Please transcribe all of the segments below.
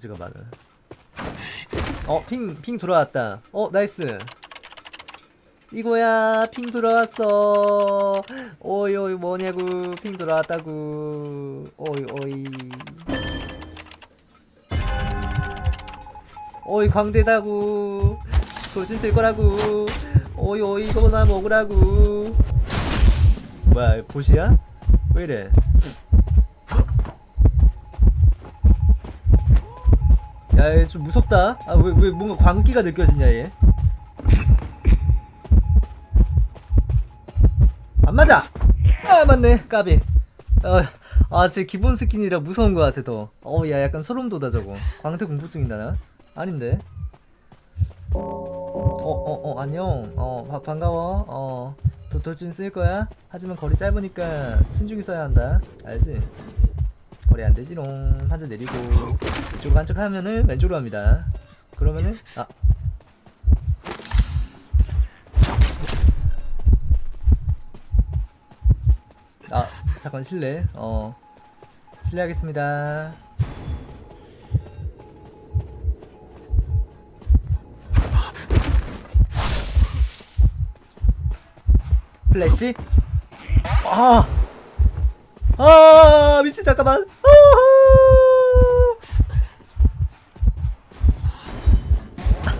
문제가 많아. 어 ping ping 돌아왔다. 어 나이스. 이거야 ping 돌아왔어. 오이 오이 뭐냐고. ping 돌아왔다고. 오이 오이. 오이 광대다고. 돌진 쓸 거라고. 오이 오이 이거나 먹으라고. 뭐야 보시야? 왜 이래 야, 얘 좀 무섭다. 아, 왜, 왜 뭔가 광기가 느껴지냐, 얘. 안 맞아! 아, 맞네. 까비. 어, 아, 제 기본 스킨이라 무서운 것 같아, 더. 어, 야, 약간 소름 돋아, 저거. 광대 공포증 있나, 나? 아닌데. 어, 어, 어, 안녕. 어, 바, 반가워. 어, 도, 돌진 쓸 거야? 하지만 거리 짧으니까 신중히 써야 한다. 알지? 거리 안 되지롱. 한자 내리고. 이쪽으로 한척 하면은 왼쪽으로 합니다. 그러면은, 아. 아, 잠깐 실례. 어. 실례하겠습니다. 플래시? 아! 아, 미친, 잠깐만.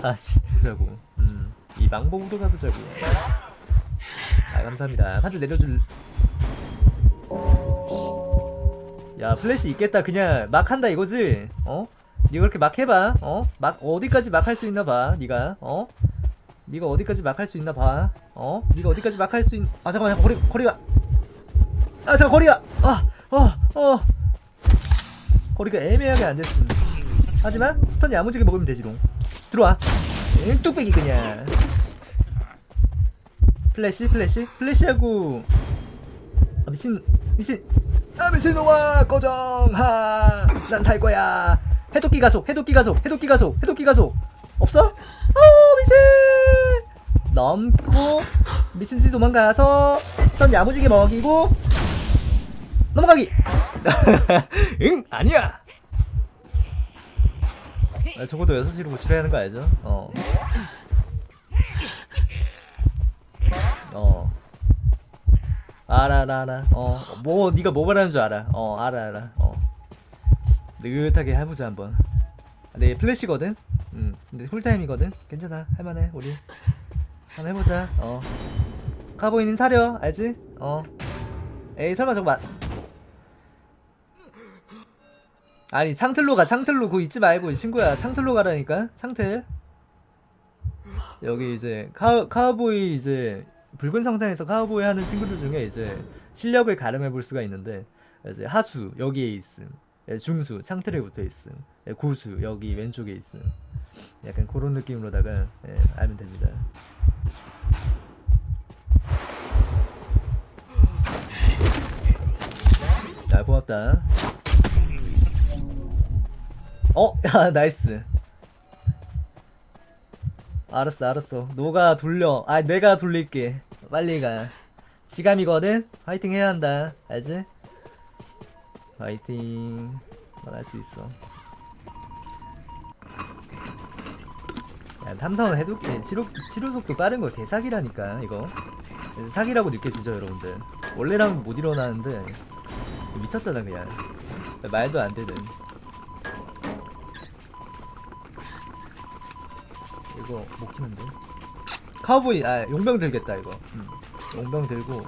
아씨, 보자고. 음, 이 망봉으로 가보자고. 아, 감사합니다. 한줄 내려줄. 야, 플래시 있겠다. 그냥 막 한다 이거지? 어? 니가 그렇게 막 해봐. 어? 막 어디까지 막 할 수 있나 봐. 니가. 어? 니가 어디까지 막 할 수 있나 봐. 어? 니가 어디까지 막 할 수 있... 아 잠깐만 잠깐 거리 거리가. 아 잠깐 거리가. 아, 어, 어. 거리가 애매하게 안 됐음. 하지만 stun 야무지게 먹으면 되지롱. 들어와. 응, 뚝배기 그냥. 플래시 플래시 플래시하고. 아 미친 미친. 아 미친놈아 꺼져 하 난 살 거야. 해독기 가속 해독기 가속 해독기 가속 해독기 가속 없어? 어 미친 넘고 미친듯이 도망가서 선 야무지게 먹이고 넘어가기 응 아니야 아, 적어도 6시로 구출해야 하는 거 알죠? 어. 어. 알아 알아 알아 어 뭐 네가 뭐 말하는 줄 알아? 어 알아 알아 어. 느긋하게 해보자 한번. 네 플래시거든? 음. 근데 쿨타임이거든? 괜찮아. 할만해 우리. 한번 해보자. 어. 카보이는 사려 알지? 어. 에이 설마 저거 맞 아니 창틀로 가 창틀로. 그거 잊지 말고 친구야. 창틀로 가라니까. 창틀. 여기 이제 카, 카우보이 이제 붉은 성장에서 카우보이 하는 친구들 중에 이제 실력을 가름해 볼 수가 있는데 이제 하수 여기에 있음. 예, 중수 창틀에 붙어 있음. 예, 고수 여기 왼쪽에 있음. 약간 그런 느낌으로다가 예, 알면 됩니다. 자 고맙다 어? 야 nice. 알았어 알았어. 너가 돌려. 아 내가 돌릴게. 빨리 가. 지감이거든? 화이팅 해야 한다. 알지? 화이팅. 넌할수 있어. 야 탐사원 해독기 치료, 치료 속도 빠른 거 개사기라니까 이거. 사기라고 느껴지죠 여러분들? 원래랑 못 일어나는데. 미쳤잖아 그냥. 말도 안 되는 이거 못 키는데? 카우보이 아 용병 들겠다 이거. 음, 용병 들고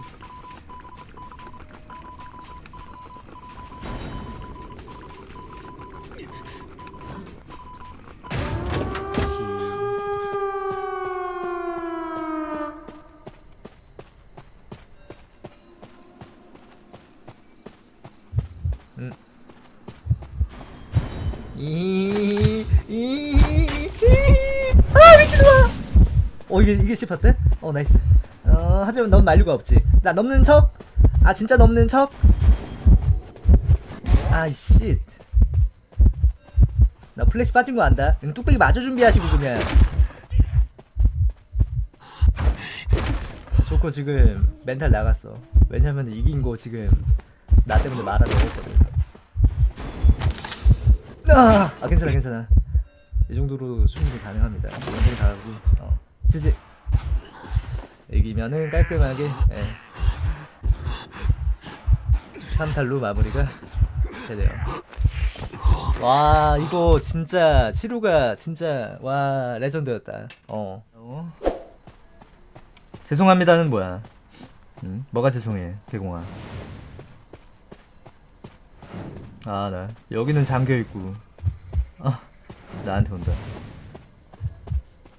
음. 이, 이, 씨. 아, 미친놈아! 어, 이게, 이게 씹혔대? 어, 나이스. 어, 하지만 넌 만류가 없지. 나 넘는 척? 아, 진짜 넘는 척? 아이, 씨. 나 플래시 빠진 거 안다. 그냥 뚝배기 마저 준비하시고, 그냥. 좋고, 지금 멘탈 나갔어. 왜냐면 이긴 거 지금 나 때문에 말아 넣었거든. 아, 아 괜찮아 괜찮아 이 정도로 충분히 가능합니다 완전히 다 하고 어 지지 이기면은 깔끔하게 예. 3탈로 마무리가 되네요 와 이거 진짜 치료가 진짜 와 레전드였다 어, 어. 죄송합니다는 뭐야 응? 뭐가 죄송해 개공아 아 나 여기는 잠겨있고 아 나한테 온다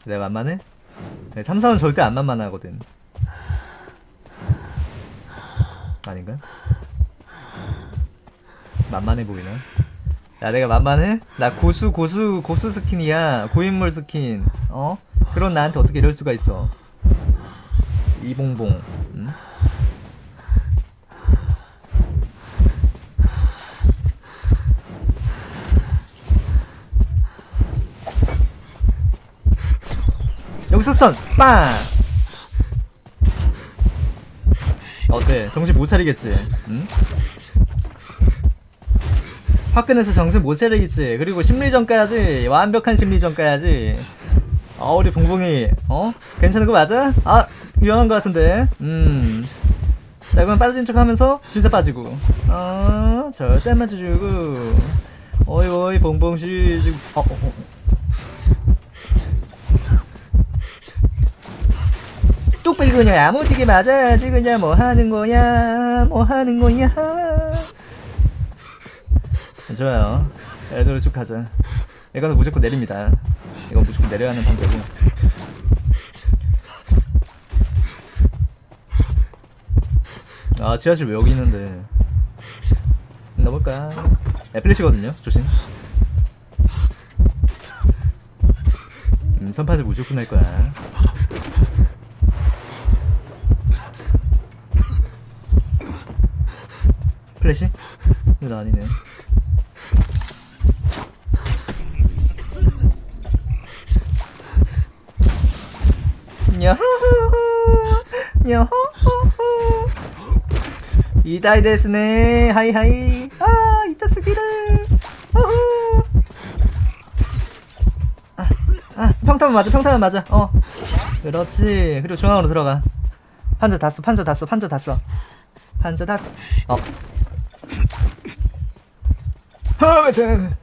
내가 만만해? 네, 탐사는 절대 안 만만하거든 아닌가? 만만해 보이나? 야 내가 만만해? 나 고수 고수 고수 스킨이야 고인물 스킨 어? 그런 나한테 어떻게 이럴 수가 있어 이봉봉 응? 여기서 스턴 빵! 어때 정신 못 차리겠지. 응? 화끈해서 정신 못 차리겠지. 그리고 심리전까지. 완벽한 심리전까지. 아 우리 봉봉이 어? 괜찮은 거 맞아? 아 위험한 거 같은데. 음자 이건 빠진 척 하면서 진짜 빠지고. 어 절대 안 맞춰주고. 어이 어이 봉봉씨 지금 어, 어, 어. 뚝배기 그냥 야무지게 맞아야지 그냥 뭐 하는 거야 뭐 하는 거야 좋아요. 애들 쭉 가자. 이거는 무조건 내립니다. 이건 무조건 내려야 하는 판자고 아 지하실 왜 여기 있는데? 넘을까? 애플리시거든요 조심. 음 선파를 무조건 할 거야 플래시? 이거 아니네. 야호호호 야호호호 이다이 데스네. 하이하이. 아 이타스기를. 호호 아, 아 평타만 맞아 평타만 맞아. 어. 그렇지. 그리고 중앙으로 들어가. 판자 다써 판자 다써 판자 다 써. 판자 다 어. 아 맞아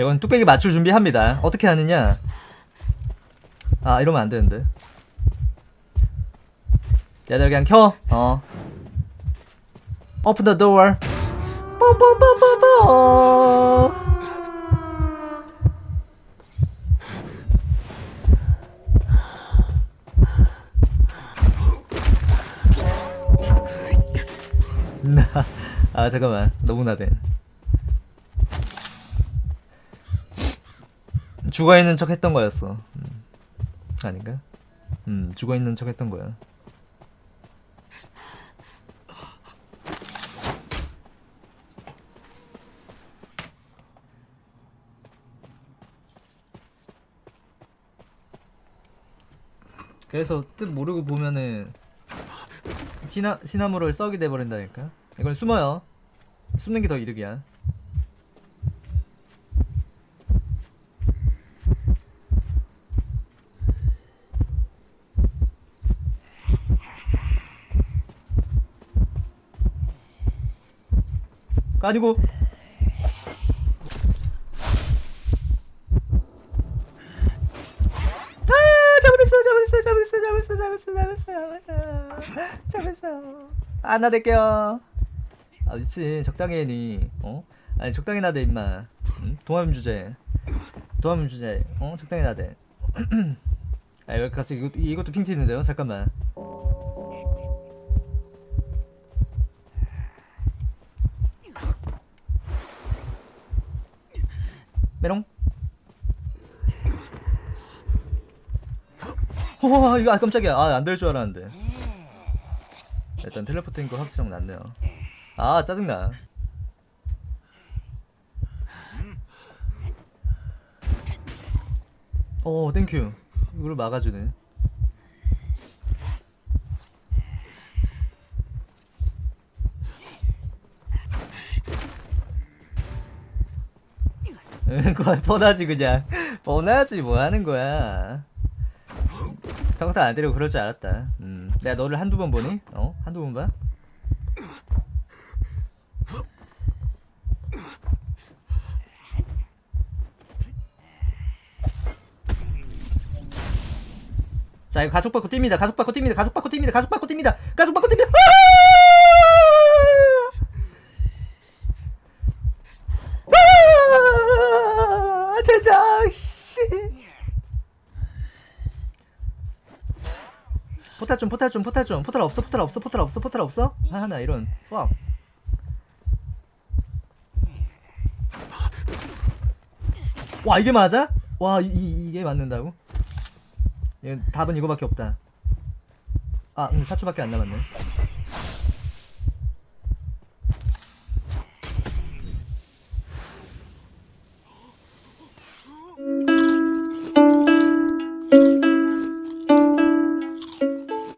이건 뚝배기 맞출 준비합니다. 어떻게 하느냐? 아 이러면 안 되는데. 얘들 그냥 켜. 어. Open the door. 뻔뻔뻔뻔뻔. 아 잠깐만 너무 나대. 죽어 있는 척 했던 거였어. 음. 아닌가? 음, 죽어 있는 척 했던 거야. 그래서 뜻 모르고 보면은 시나, 시나무를 썩이 돼버린다니까 이건 숨어요. 숨는 게 더 이득이야. 아니고. 아 잘못했어 잘못했어 잘못했어 잘못했어 잘못했어 잘못했어 잘못했어. 안 나댈게요 아 미친. 적당히 해니. 어? 아니 적당히 나대 임마. 응? 동화문 주제. 동화문 주제. 어? 적당히 나대. 아 여기 갑자기 이것, 이것도 핑 튀는데요? 잠깐만. 메롱. 와 이거 아 깜짝이야. 아 안 될 줄 알았는데. 일단 teleport인 거 확실하고 났네요 아 짜증나. 어 thank you 이걸 막아주네. 뻔하지 그냥. 뻔하지 뭐 하는 거야. 평타 안 때리고 그럴 줄 알았다. 음, 내가 너를 한두 번 보니? 어? 한두 번 봐? 자 이거 가속 받고 뜁니다. 가속 받고 뜁니다. 가속 받고 뜁니다. 가속 받고 뜁니다. 가속 받고 뜁니다. 아! 제작 씨. 포탈 좀 포탈 좀 포탈 좀. 포탈 없어 포탈 없어 포탈 없어 포탈 없어? 하나 이런. 와 와 이게 맞아? 와 이, 이, 이게 맞는다고? 얘 답은 이거밖에 없다. 아, 근데 사초밖에 안 남았네.